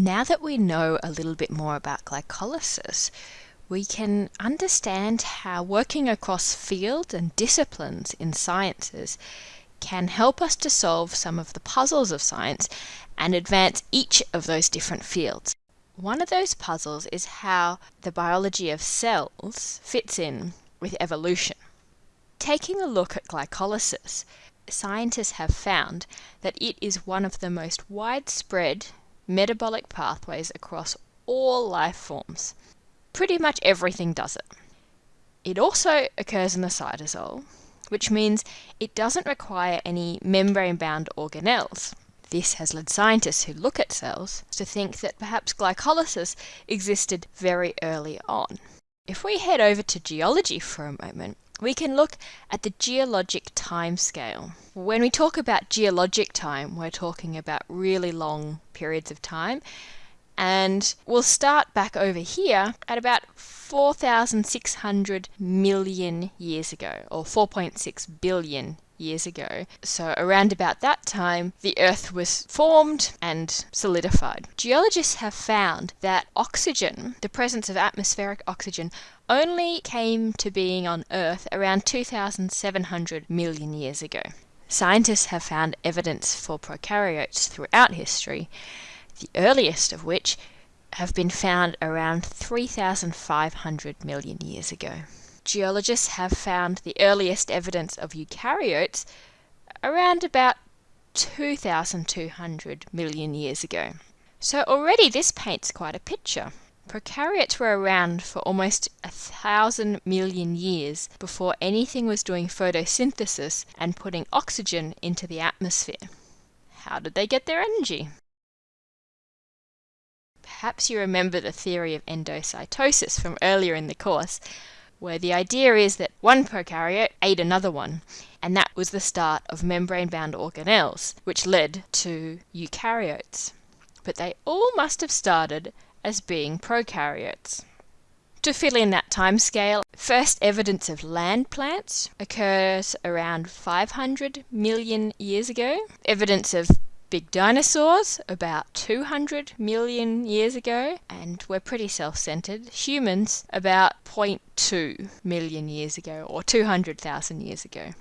Now that we know a little bit more about glycolysis, we can understand how working across fields and disciplines in sciences can help us to solve some of the puzzles of science and advance each of those different fields. One of those puzzles is how the biology of cells fits in with evolution. Taking a look at glycolysis, scientists have found that it is one of the most widespread metabolic pathways across all life forms. Pretty much everything does it. It also occurs in the cytosol, which means it doesn't require any membrane-bound organelles. This has led scientists who look at cells to think that perhaps glycolysis existed very early on. If we head over to geology for a moment, we can look at the geologic time scale. When we talk about geologic time, we're talking about really long periods of time. And we'll start back over here at about 4,600 million years ago, or 4.6 billion years ago. So around about that time, the Earth was formed and solidified. Geologists have found that oxygen, the presence of atmospheric oxygen, only came to being on Earth around 2,700 million years ago. Scientists have found evidence for prokaryotes throughout history, the earliest of which have been found around 3,500 million years ago geologists have found the earliest evidence of eukaryotes around about 2,200 million years ago. So already this paints quite a picture. Prokaryotes were around for almost a thousand million years before anything was doing photosynthesis and putting oxygen into the atmosphere. How did they get their energy? Perhaps you remember the theory of endocytosis from earlier in the course, where the idea is that one prokaryote ate another one, and that was the start of membrane-bound organelles, which led to eukaryotes. But they all must have started as being prokaryotes. To fill in that time scale, first evidence of land plants occurs around 500 million years ago. Evidence of big dinosaurs about 200 million years ago, and we're pretty self-centered. Humans about 0.2 million years ago, or 200,000 years ago.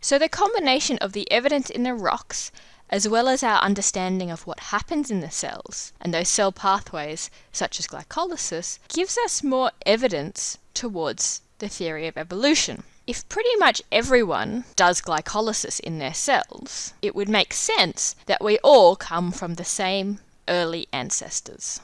So the combination of the evidence in the rocks, as well as our understanding of what happens in the cells, and those cell pathways, such as glycolysis, gives us more evidence towards the theory of evolution. If pretty much everyone does glycolysis in their cells, it would make sense that we all come from the same early ancestors.